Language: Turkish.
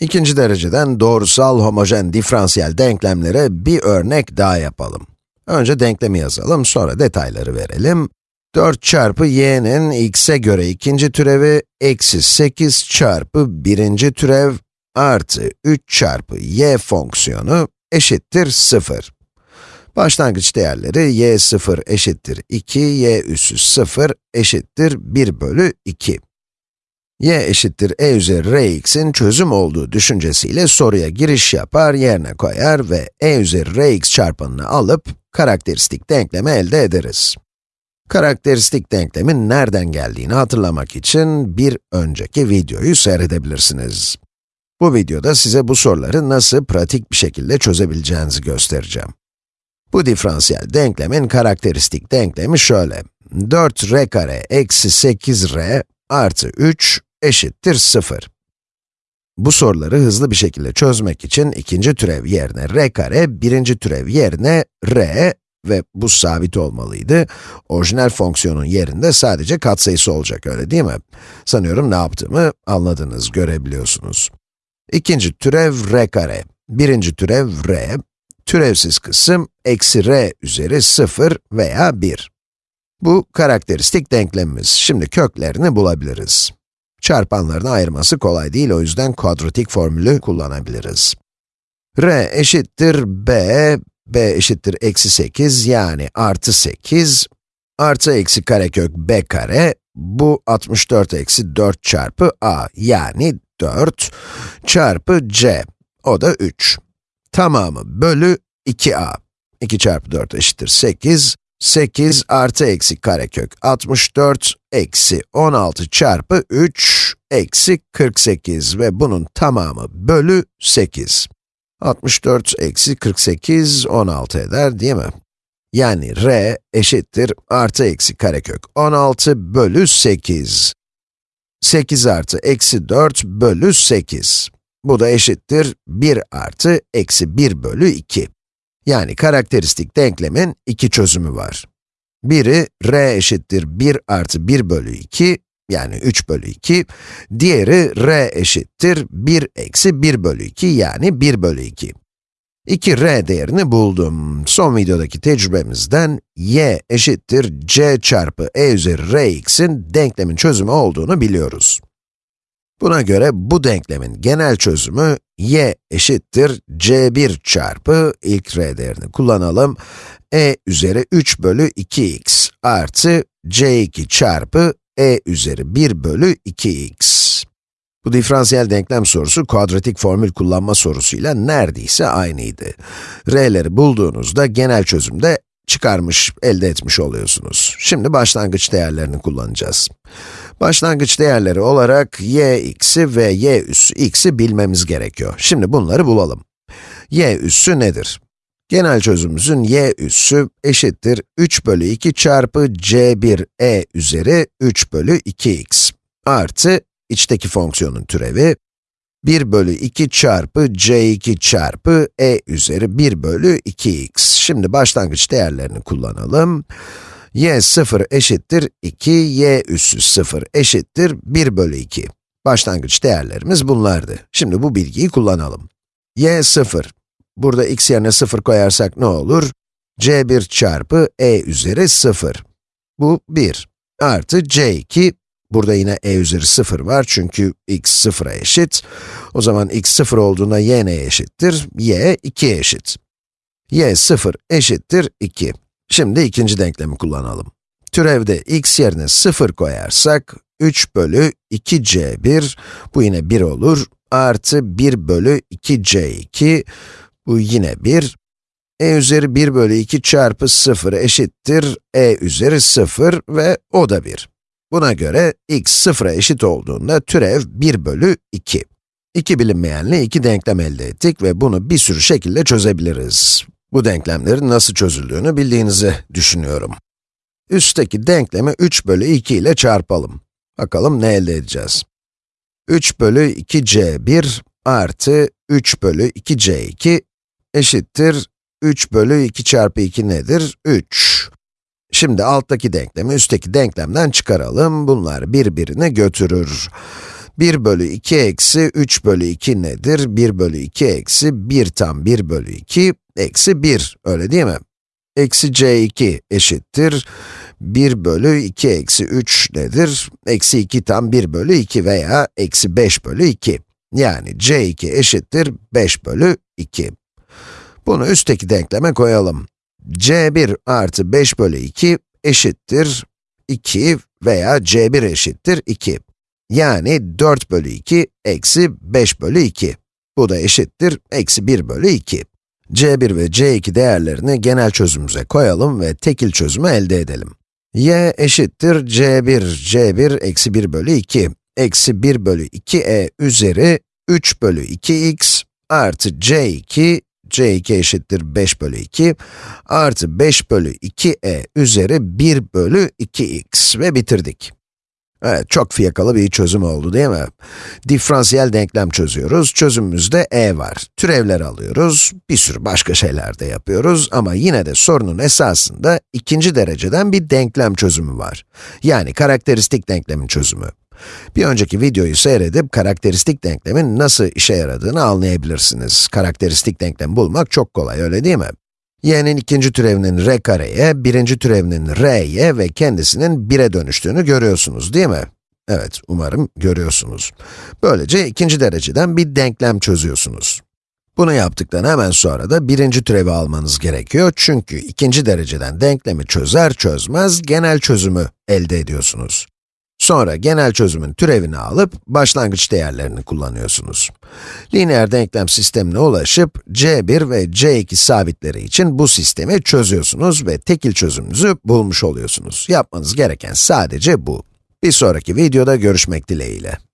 İkinci dereceden doğrusal homojen diferansiyel denklemlere bir örnek daha yapalım. Önce denklemi yazalım, sonra detayları verelim. 4 çarpı y'nin x'e göre ikinci türevi, eksi 8 çarpı birinci türev, artı 3 çarpı y fonksiyonu eşittir 0. Başlangıç değerleri y 0 eşittir 2, y üssü 0 eşittir 1 bölü 2 y eşittir e üzeri rx'in çözüm olduğu düşüncesiyle soruya giriş yapar, yerine koyar ve e üzeri rx çarpanını alıp karakteristik denklemi elde ederiz. Karakteristik denklemin nereden geldiğini hatırlamak için bir önceki videoyu seyredebilirsiniz. Bu videoda size bu soruları nasıl pratik bir şekilde çözebileceğinizi göstereceğim. Bu diferansiyel denklemin karakteristik denklemi şöyle. 4r kare eksi 8r artı 3 eşittir 0. Bu soruları hızlı bir şekilde çözmek için ikinci türev yerine r kare, birinci türev yerine r ve bu sabit olmalıydı. Orijinal fonksiyonun yerinde sadece katsayısı olacak, öyle değil mi? Sanıyorum ne yaptığımı anladınız, görebiliyorsunuz. İkinci türev r kare, birinci türev r, türevsiz kısım eksi r üzeri 0 veya 1. Bu karakteristik denklemimiz. Şimdi köklerini bulabiliriz. Çarpanlarını ayırması kolay değil, o yüzden kuadratik formülü kullanabiliriz. r eşittir b, b eşittir eksi 8, yani artı 8, artı eksi karekök b kare, bu 64 eksi 4 çarpı a, yani 4, çarpı c, o da 3. Tamamı bölü 2a. 2 çarpı 4 eşittir 8, 8 artı eksi karekök 64 eksi 16 çarpı 3 eksi 48 ve bunun tamamı bölü 8. 64 eksi 48, 16 eder değil mi? Yani r eşittir artı eksi karekök 16 bölü 8. 8 artı eksi 4 bölü 8. Bu da eşittir 1 artı eksi 1 bölü 2. Yani karakteristik denklemin iki çözümü var. Biri, r eşittir 1 artı 1 bölü 2, yani 3 bölü 2. Diğeri, r eşittir 1 eksi 1 bölü 2, yani 1 bölü 2. 2 r değerini buldum. Son videodaki tecrübemizden y eşittir c çarpı e üzeri rx'in denklemin çözümü olduğunu biliyoruz. Buna göre bu denklemin genel çözümü y eşittir c1 çarpı ilk r değerini kullanalım, e üzeri 3 bölü 2x artı c2 çarpı e üzeri 1 bölü 2x. Bu diferansiyel denklem sorusu kuadratik formül kullanma sorusuyla neredeyse aynıydı. r'leri bulduğunuzda genel çözümde çıkarmış, elde etmiş oluyorsunuz. Şimdi başlangıç değerlerini kullanacağız. Başlangıç değerleri olarak y x'i ve y üssü x'i bilmemiz gerekiyor. Şimdi bunları bulalım. y üssü nedir? Genel çözümümüzün y üssü eşittir 3 bölü 2 çarpı c1 e üzeri 3 bölü 2x artı içteki fonksiyonun türevi 1 bölü 2 çarpı c2 çarpı e üzeri 1 bölü 2x. Şimdi başlangıç değerlerini kullanalım y 0 eşittir 2, y üssü 0 eşittir 1 bölü 2. Başlangıç değerlerimiz bunlardı. Şimdi bu bilgiyi kullanalım. y 0. Burada x yerine 0 koyarsak ne olur? c1 çarpı e üzeri 0. Bu 1. Artı c2, burada yine e üzeri 0 var çünkü x 0'a eşit. O zaman x 0 olduğunda y neye eşittir? y 2'ye eşit. y 0 eşittir 2. Şimdi ikinci denklemi kullanalım. Türevde x yerine 0 koyarsak, 3 bölü 2c1, bu yine 1 olur, artı 1 bölü 2c2, bu yine 1, e üzeri 1 bölü 2 çarpı 0 eşittir e üzeri 0 ve o da 1. Buna göre x 0'a eşit olduğunda türev 1 bölü 2. İki bilinmeyenle iki denklem elde ettik ve bunu bir sürü şekilde çözebiliriz. Bu denklemlerin nasıl çözüldüğünü bildiğinizi düşünüyorum. Üstteki denklemi 3 bölü 2 ile çarpalım. Bakalım ne elde edeceğiz. 3 bölü 2c1 artı 3 bölü 2c2 eşittir 3 bölü 2 çarpı 2 nedir? 3. Şimdi alttaki denklemi üstteki denklemden çıkaralım. Bunlar birbirini götürür. 1 bölü 2 eksi 3 bölü 2 nedir? 1 bölü 2 eksi 1 tam 1 bölü 2 eksi 1, öyle değil mi? Eksi c2 eşittir 1 bölü 2 eksi 3 nedir? Eksi 2 tam 1 bölü 2 veya eksi 5 bölü 2. Yani c2 eşittir 5 bölü 2. Bunu üstteki denkleme koyalım. C1 artı 5 bölü 2 eşittir 2 veya c1 eşittir 2. Yani 4 bölü 2 eksi 5 bölü 2. Bu da eşittir eksi 1 bölü 2. c1 ve c2 değerlerini genel çözümümüze koyalım ve tekil çözümü elde edelim. y eşittir c1, c1 eksi 1 bölü 2, eksi 1 bölü 2e üzeri 3 bölü 2x artı c2, c2 eşittir 5 bölü 2, artı 5 bölü 2e üzeri 1 bölü 2x ve bitirdik. Evet, çok fiyakalı bir çözüm oldu değil mi? Diferansiyel denklem çözüyoruz, çözümümüzde e var. Türevler alıyoruz, bir sürü başka şeyler de yapıyoruz ama yine de sorunun esasında ikinci dereceden bir denklem çözümü var. Yani karakteristik denklemin çözümü. Bir önceki videoyu seyredip karakteristik denklemin nasıl işe yaradığını anlayabilirsiniz. Karakteristik denklemi bulmak çok kolay, öyle değil mi? y'nin ikinci türevinin r kareye, birinci türevinin r'ye ve kendisinin 1'e dönüştüğünü görüyorsunuz değil mi? Evet, umarım görüyorsunuz. Böylece ikinci dereceden bir denklem çözüyorsunuz. Bunu yaptıktan hemen sonra da birinci türevi almanız gerekiyor çünkü ikinci dereceden denklemi çözer çözmez genel çözümü elde ediyorsunuz. Sonra genel çözümün türevini alıp başlangıç değerlerini kullanıyorsunuz. Lineer denklem sistemine ulaşıp c1 ve c2 sabitleri için bu sistemi çözüyorsunuz ve tekil çözümünüzü bulmuş oluyorsunuz. Yapmanız gereken sadece bu. Bir sonraki videoda görüşmek dileğiyle.